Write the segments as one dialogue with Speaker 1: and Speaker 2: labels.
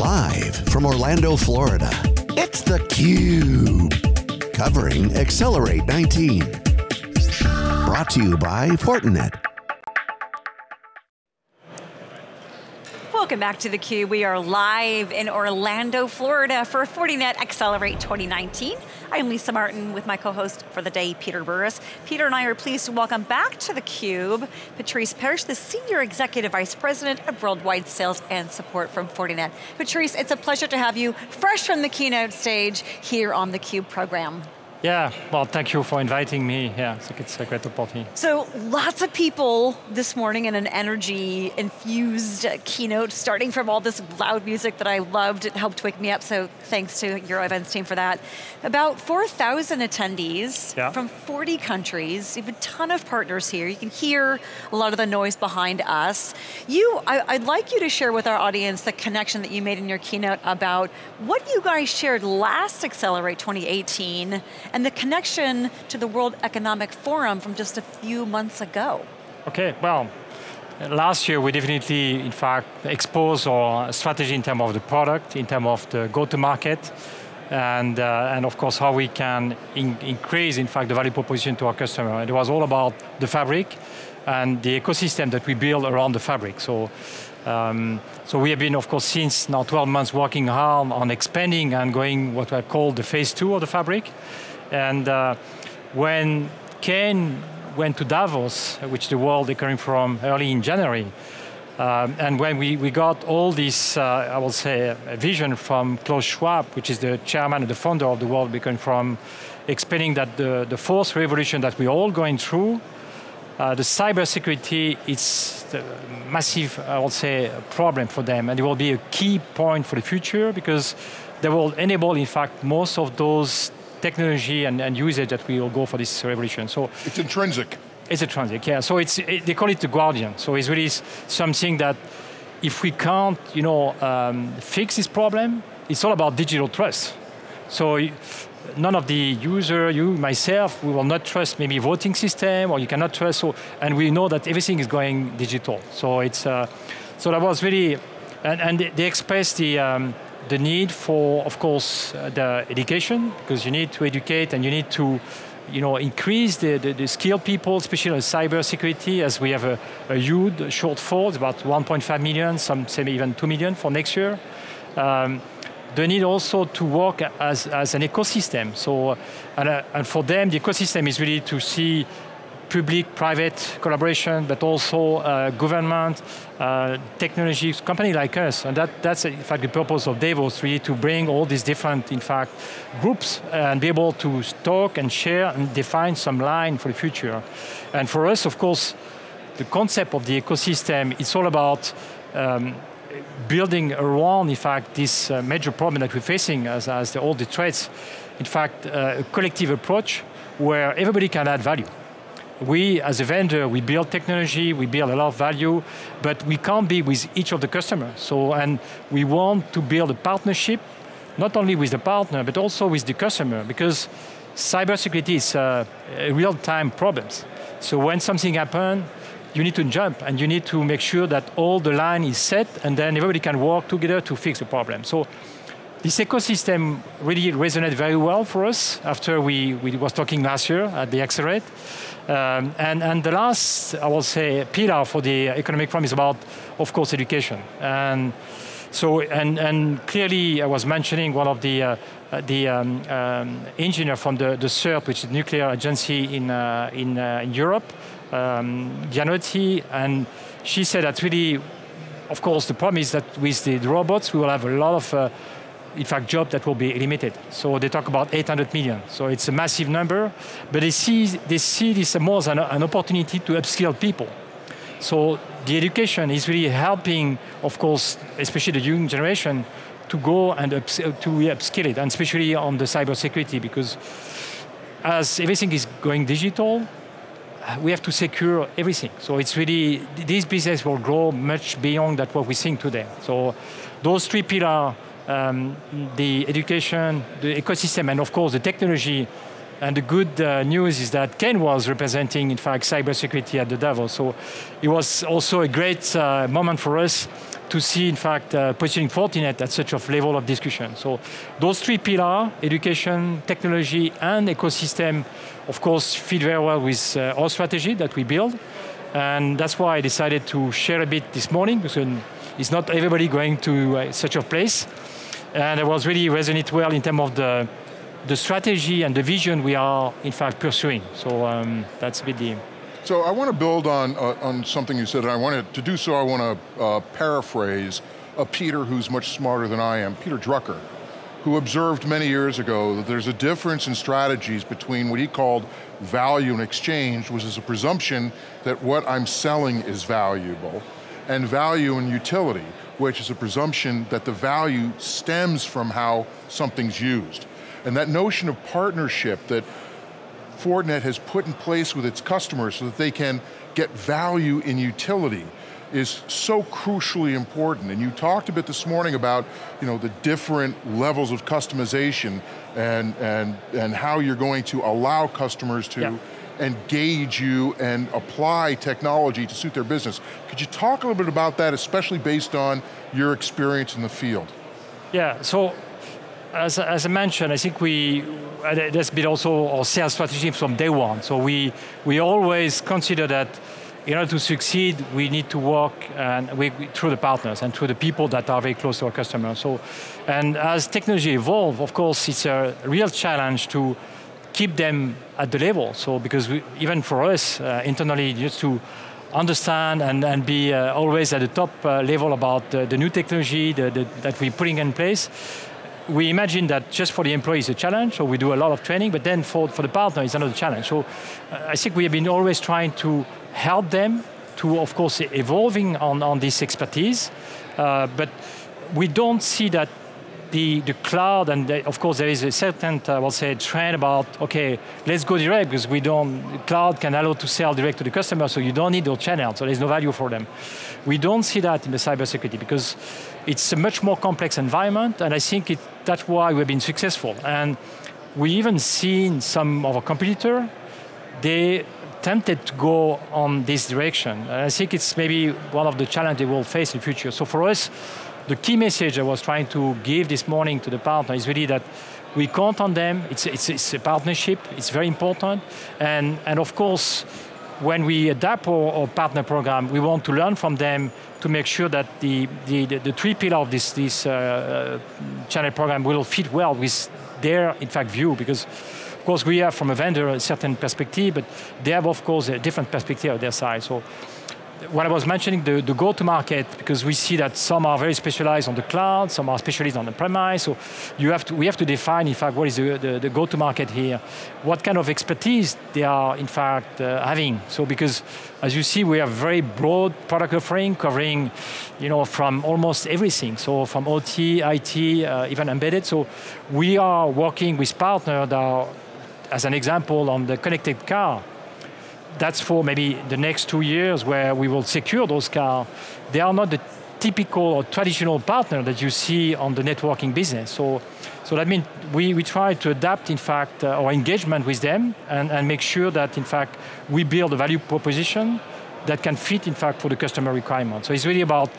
Speaker 1: Live from Orlando, Florida, it's theCUBE. Covering Accelerate 19. Brought to you by Fortinet.
Speaker 2: Welcome back to theCUBE. We are live in Orlando, Florida for Fortinet Accelerate 2019. I'm Lisa Martin with my co-host for the day, Peter Burris. Peter and I are pleased to welcome back to theCUBE, Patrice Perche, the Senior Executive Vice President of Worldwide Sales and Support from Fortinet. Patrice, it's a pleasure to have you fresh from the keynote stage here on theCUBE program.
Speaker 3: Yeah, well, thank you for inviting me. Yeah, I think it's a great opportunity.
Speaker 2: So, lots of people this morning in an energy-infused keynote, starting from all this loud music that I loved. It helped wake me up, so thanks to your events team for that. About 4,000 attendees yeah. from 40 countries. You have a ton of partners here. You can hear a lot of the noise behind us. You, I, would like you to share with our audience the connection that you made in your keynote about what you guys shared last Accelerate 2018 and the connection to the World Economic Forum from just a few months ago.
Speaker 3: Okay, well, last year we definitely, in fact, exposed our strategy in terms of the product, in terms of the go-to-market, and, uh, and of course how we can in increase, in fact, the value proposition to our customer. It was all about the fabric and the ecosystem that we build around the fabric. So, um, so we have been, of course, since now 12 months working hard on expanding and going what I call the phase two of the fabric. And uh, when Ken went to Davos, which the World they Economic Forum early in January, um, and when we, we got all this, uh, I will say, vision from Klaus Schwab, which is the chairman and the founder of the World Economic Forum, explaining that the, the fourth revolution that we're all going through, uh, the cybersecurity is a massive, I will say, problem for them, and it will be a key point for the future because they will enable, in fact, most of those technology and, and usage that we will go for this revolution. So
Speaker 4: It's intrinsic.
Speaker 3: It's intrinsic, yeah. So it's, it, they call it the guardian. So it's really something that if we can't, you know, um, fix this problem, it's all about digital trust. So none of the user, you, myself, we will not trust maybe voting system or you cannot trust, so, and we know that everything is going digital. So it's, uh, so that was really, and, and they expressed the, um, the need for, of course, uh, the education, because you need to educate and you need to you know, increase the, the, the skilled people, especially in cyber security, as we have a, a huge shortfall, about 1.5 million, some say even 2 million for next year. Um, they need also to work as, as an ecosystem. So, and, uh, and for them, the ecosystem is really to see public-private collaboration, but also uh, government, uh, technology, company like us. And that, that's in fact the purpose of Davos, really to bring all these different, in fact, groups and be able to talk and share and define some line for the future. And for us, of course, the concept of the ecosystem, it's all about um, building around, in fact, this uh, major problem that we're facing as, as the, all the threats, in fact, uh, a collective approach where everybody can add value we, as a vendor, we build technology, we build a lot of value, but we can't be with each of the customers. So, and we want to build a partnership, not only with the partner, but also with the customer, because cybersecurity is uh, a real-time problem. So when something happens, you need to jump and you need to make sure that all the line is set and then everybody can work together to fix the problem. So this ecosystem really resonated very well for us after we, we was talking last year at the Accelerate. Um, and, and the last, I will say, pillar for the economic forum is about, of course, education. And so, and, and clearly I was mentioning one of the, uh, the um, um, engineer from the, the CERN, which is the nuclear agency in, uh, in, uh, in Europe, um, and she said that really, of course, the problem is that with the, the robots, we will have a lot of uh, in fact, jobs that will be limited. So they talk about 800 million. So it's a massive number, but they see, they see this more as an, an opportunity to upskill people. So the education is really helping, of course, especially the young generation, to go and ups, to upskill it, and especially on the cybersecurity, because as everything is going digital, we have to secure everything. So it's really, this business will grow much beyond that what we're seeing today. So those three pillars um, the education, the ecosystem, and of course the technology. And the good uh, news is that Ken was representing, in fact, cybersecurity at the Davos. So it was also a great uh, moment for us to see, in fact, uh, positioning Fortinet at such a level of discussion. So those three pillars, education, technology, and ecosystem, of course, fit very well with uh, our strategy that we build. And that's why I decided to share a bit this morning, because it's not everybody going to uh, such a place. And it was really resonate well in terms of the, the strategy and the vision we are, in fact, pursuing. So um, that's a bit the,
Speaker 4: so I want to build on, uh, on something you said, and I wanted to do so, I want to uh, paraphrase a Peter who's much smarter than I am, Peter Drucker, who observed many years ago that there's a difference in strategies between what he called value and exchange, which is a presumption that what I'm selling is valuable, and value and utility, which is a presumption that the value stems from how something's used. And that notion of partnership that Fortinet has put in place with its customers so that they can get value in utility is so crucially important. And you talked a bit this morning about you know, the different levels of customization and, and, and how you're going to allow customers to yeah. engage you and apply technology to suit their business. Could you talk a little bit about that, especially based on your experience in the field?
Speaker 3: Yeah, so as, as I mentioned, I think we, that's been also our sales strategy from day one. So we, we always consider that in order to succeed, we need to work and we, through the partners and through the people that are very close to our customers. So, and as technology evolves, of course, it's a real challenge to keep them at the level. So because we, even for us uh, internally, just to understand and, and be uh, always at the top uh, level about the, the new technology the, the, that we're putting in place, we imagine that just for the employees a challenge, so we do a lot of training, but then for, for the partner it's another challenge. So uh, I think we have been always trying to help them to, of course, evolving on, on this expertise, uh, but we don't see that the, the cloud, and the, of course there is a certain, I will say, trend about, okay, let's go direct because we don't, cloud can allow to sell direct to the customer, so you don't need those channels, so there's no value for them. We don't see that in the cybersecurity because it's a much more complex environment, and I think it, that's why we've been successful. And we even seen some of our competitor, they tempted to go on this direction. And I think it's maybe one of the challenges they will face in the future. So for us, the key message I was trying to give this morning to the partner is really that we count on them, it's, it's, it's a partnership, it's very important, and, and of course, when we adapt our, our, partner program, we want to learn from them to make sure that the, the, the, three pillars of this, this uh, channel program will fit well with their, in fact, view, because of course we have from a vendor a certain perspective, but they have of course a different perspective on their side. So when I was mentioning the, the go-to-market, because we see that some are very specialized on the cloud, some are specialized on the premise, so you have to, we have to define, in fact, what is the, the, the go-to-market here, what kind of expertise they are, in fact, uh, having. So because, as you see, we have very broad product offering, covering, you know, from almost everything, so from OT, IT, uh, even embedded, so we are working with partners that are, as an example, on the connected car, that's for maybe the next two years where we will secure those cars. They are not the typical or traditional partner that you see on the networking business. So, so that means we, we try to adapt, in fact, uh, our engagement with them and, and make sure that, in fact, we build a value proposition that can fit, in fact, for the customer requirement. So it's really about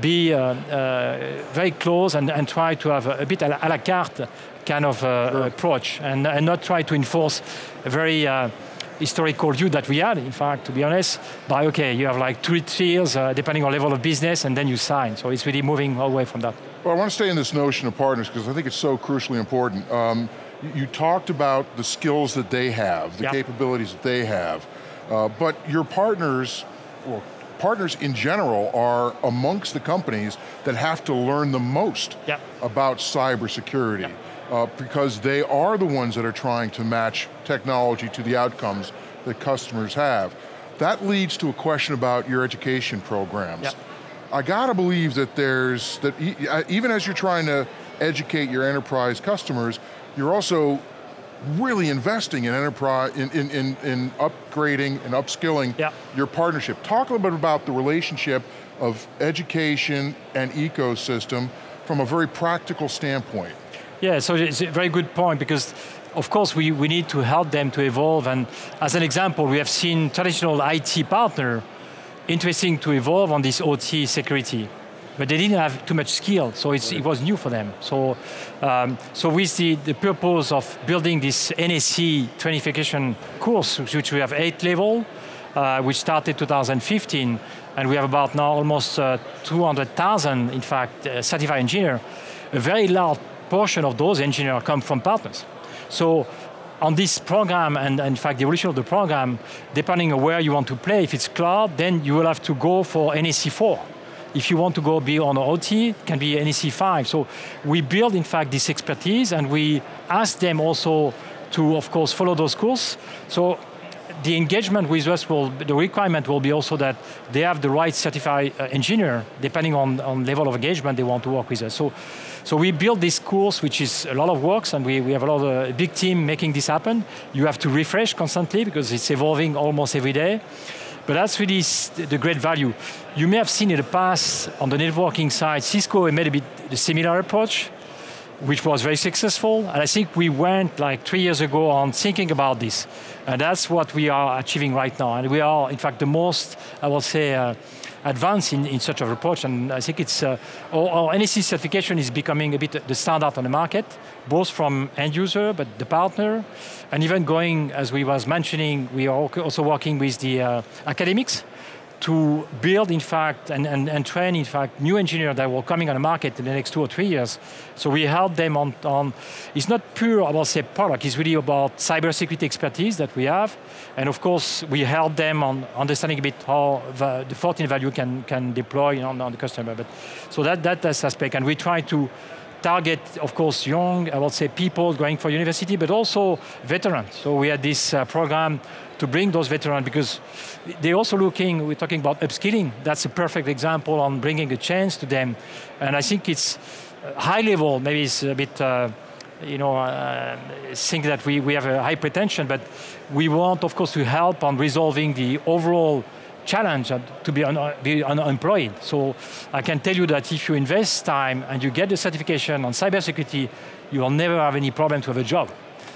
Speaker 3: be uh, uh, very close and, and, try to have a, a bit a la, a la carte kind of uh, sure. approach and, and, not try to enforce a very uh, historical view that we had, in fact, to be honest, by okay, you have like three tiers, uh, depending on level of business, and then you sign. So it's really moving away from that.
Speaker 4: Well, I want to stay in this notion of partners, because I think it's so crucially important. Um, you talked about the skills that they have, the capabilities that they have, uh, but your partners, well, partners in general are amongst the companies that have to learn the most about cybersecurity. Uh, because they are the ones that are trying to match technology to the outcomes that customers have. That leads to a question about your education programs. Yep. I got to believe that there's, that e uh, even as you're trying to educate your enterprise customers, you're also really investing in enterprise, in, in, in, in upgrading and upskilling yep. your partnership. Talk a little bit about the relationship of education and ecosystem from a very practical standpoint.
Speaker 3: Yeah, so it's a very good point because of course we, we need to help them to evolve and as an example we have seen traditional IT partner interesting to evolve on this OT security. but they didn't have too much skill, so it was new for them. So, um, so with the, the purpose of building this NSE trainification course, which we have eight level, uh, which started 2015, and we have about now almost uh, 200,000, in fact, uh, certified engineer. A very large portion of those engineers come from partners. So on this program, and, in fact the evolution of the program, depending on where you want to play, if it's cloud, then you will have to go for NSE 4. If you want to go be on OT, it can be NSE5. So we build, in fact, this expertise, and we ask them also to, of course, follow those courses. So the engagement with us will, the requirement will be also that they have the right certified uh, engineer, depending on, on level of engagement they want to work with us. So, so we built this course, which is a lot of work, and we, we have a lot of, a big team making this happen. You have to refresh constantly because it's evolving almost every day. But that's really the great value. You may have seen in the past on the networking side, Cisco made a bit the similar approach which was very successful. And I think we went like three years ago on thinking about this. And that's what we are achieving right now. And we are, in fact, the most, I will say, uh, advanced in, in such an approach. And I think it's, uh, our, our NSE certification is becoming a bit the standard on the market, both from end user, but the partner, and even going, as we was mentioning, we are also working with the uh, academics to build, in fact, and, and, and train, in fact, new engineers that will coming on the market in the next two or three years. So we help them on, on it's not pure I about, say, product, it's really about cybersecurity expertise that we have. And of course, we help them on understanding a bit how the, the Fortinet value can, can deploy on, on the customer. But, so that, that, that's aspect, and we try to target, of course, young, I would say, people going for university, but also veterans. So we had this uh, program to bring those veterans because they're also looking, we're talking about upskilling. That's a perfect example on bringing a chance to them. And I think it's uh, high level, maybe it's a bit, uh, you know, uh, think that we, we have a high pretension, but we want, of course, to help on resolving the overall challenge to be, un be unemployed. So I can tell you that if you invest time and you get the certification on cybersecurity, you will never have any problem to have a job.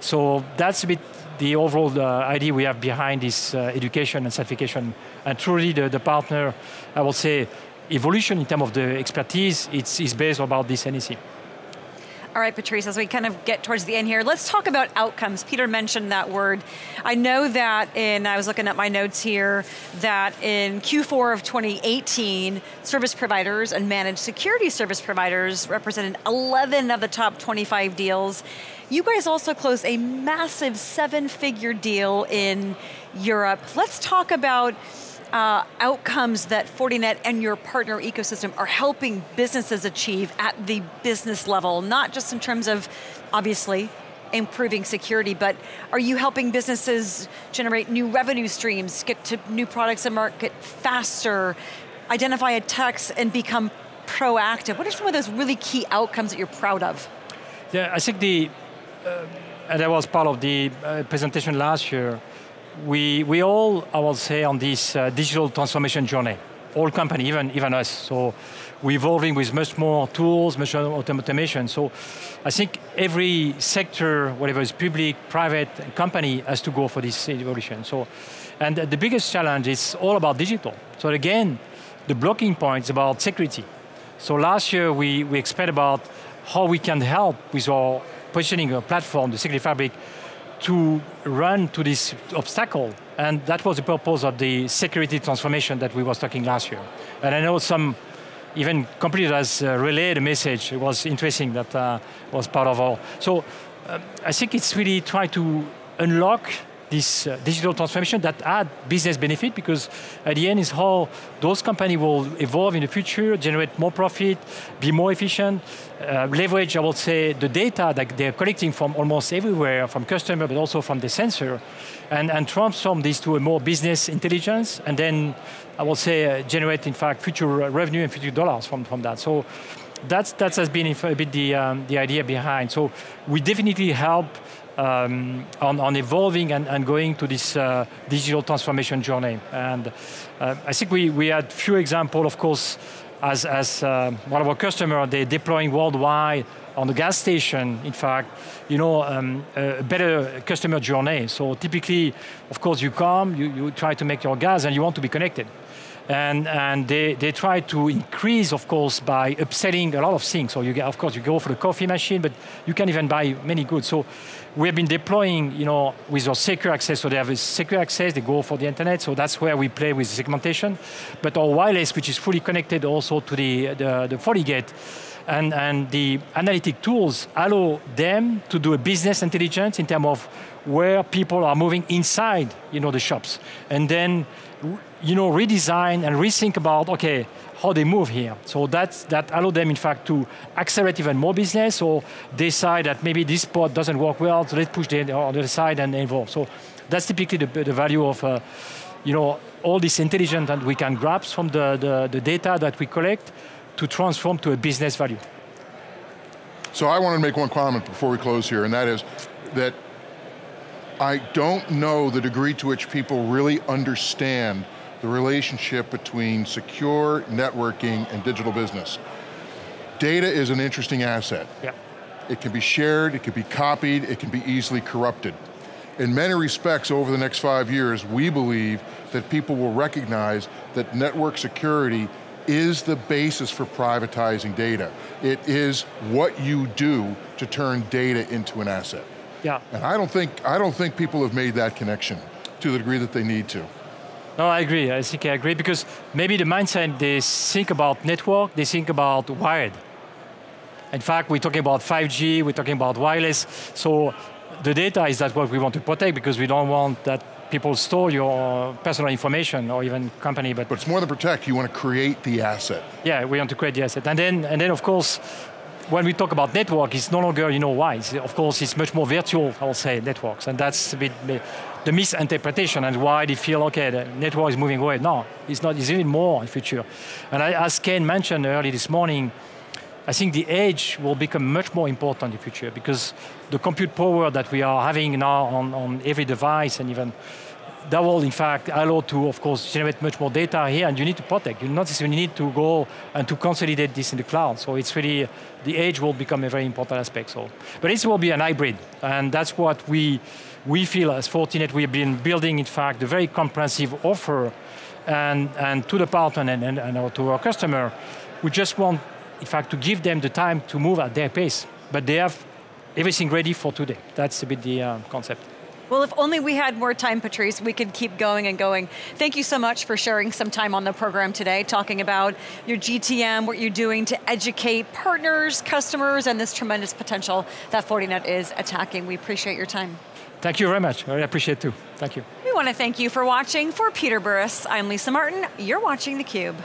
Speaker 3: So that's a bit the overall uh, idea we have behind this uh, education and certification. And truly the, the partner, I would say, evolution in terms of the expertise, it's, it's based about this NSE.
Speaker 2: All right, Patrice, as we kind of get towards the end here, let's talk about outcomes. Peter mentioned that word. I know that in, I was looking at my notes here, that in Q4 of 2018, service providers and managed security service providers represented 11 of the top 25 deals. You guys also closed a massive seven figure deal in Europe. Let's talk about uh, outcomes that Fortinet and your partner ecosystem are helping businesses achieve at the business level, not just in terms of, obviously, improving security, but are you helping businesses generate new revenue streams, get to new products and market faster, identify attacks and become proactive? What are some of those really key outcomes that you're proud of?
Speaker 3: Yeah, I think the, uh, and that was part of the uh, presentation last year, we, we all, I will say, on this uh, digital transformation journey, all company, even, even us. So we're evolving with much more tools, much more automation. So I think every sector, whatever is public, private, company, has to go for this evolution. So, and the biggest challenge is all about digital. So again, the blocking point is about security. So last year we, we expect about how we can help with our positioning a platform, the security fabric, to run to this obstacle. And that was the purpose of the security transformation that we was talking last year. And I know some even competitors uh, relayed a message. It was interesting that uh, was part of our. So uh, I think it's really try to unlock this uh, digital transformation that add business benefit because at the end is how those companies will evolve in the future, generate more profit, be more efficient, uh, leverage, I would say, the data that they're collecting from almost everywhere, from customer, but also from the sensor, and, and transform this to a more business intelligence, and then I would say uh, generate, in fact, future revenue and future dollars from, from that. So that's, that has been a bit the, um, the idea behind. So we definitely help um, on, on, evolving and, and, going to this uh, digital transformation journey. And uh, I think we, we had few examples, of course, as, as uh, one of our customers, they're deploying worldwide on the gas station, in fact, you know, um, a better customer journey. So typically, of course, you come, you, you try to make your gas and you want to be connected. And, and they, they try to increase, of course, by upselling a lot of things. So you get, of course, you go for the coffee machine, but you can even buy many goods. So we have been deploying, you know, with our secure access, so they have a secure access, they go for the internet, so that's where we play with segmentation. But our wireless, which is fully connected also to the, the, the FortiGate, and, and the analytic tools allow them to do a business intelligence in terms of where people are moving inside you know, the shops. And then you know, redesign and rethink about, okay, how they move here. So that's, that allow them, in fact, to accelerate even more business or decide that maybe this spot doesn't work well, so let's push the, other side and evolve. So that's typically the, the value of uh, you know, all this intelligence that we can grab from the, the, the data that we collect to transform to a business value.
Speaker 4: So I want to make one comment before we close here, and that is that I don't know the degree to which people really understand the relationship between secure networking and digital business. Data is an interesting asset.
Speaker 3: Yeah.
Speaker 4: It can be shared, it can be copied, it can be easily corrupted. In many respects, over the next five years, we believe that people will recognize that network security is the basis for privatizing data. It is what you do to turn data into an asset.
Speaker 3: Yeah.
Speaker 4: And I don't think, I don't think people have made that connection to the degree that they need to.
Speaker 3: No, I agree, I think I agree, because maybe the mindset, they think about network, they think about wired. In fact, we're talking about 5G, we're talking about wireless, so the data is that what we want to protect because we don't want that people store your personal information or even company. But,
Speaker 4: but it's more than protect, you want to create the asset.
Speaker 3: Yeah, we want to create the asset. And then, and then of course, when we talk about network, it's no longer, you know, why. It's, of course, it's much more virtual, I'll say, networks. And that's a bit the misinterpretation and why they feel, okay, the network is moving away. No, it's not, it's even more in future. And I, as Ken mentioned early this morning, I think the edge will become much more important in the future because the compute power that we are having now on, on every device and even that will in fact allow to, of course, generate much more data here and you need to protect. You not necessarily need to go and to consolidate this in the cloud. So it's really, the edge will become a very important aspect. So, But it will be an hybrid and that's what we, we feel as Fortinet, we have been building in fact a very comprehensive offer and, and to the partner and, and, and to our customer, we just want in fact to give them the time to move at their pace. But they have everything ready for today. That's a bit the uh, concept.
Speaker 2: Well, if only we had more time, Patrice, we could keep going and going. Thank you so much for sharing some time on the program today, talking about your GTM, what you're doing to educate partners, customers, and this tremendous potential that Fortinet is attacking. We appreciate your time.
Speaker 3: Thank you very much, I appreciate it too. Thank you.
Speaker 2: We want to thank you for watching. For Peter Burris, I'm Lisa Martin. You're watching theCUBE.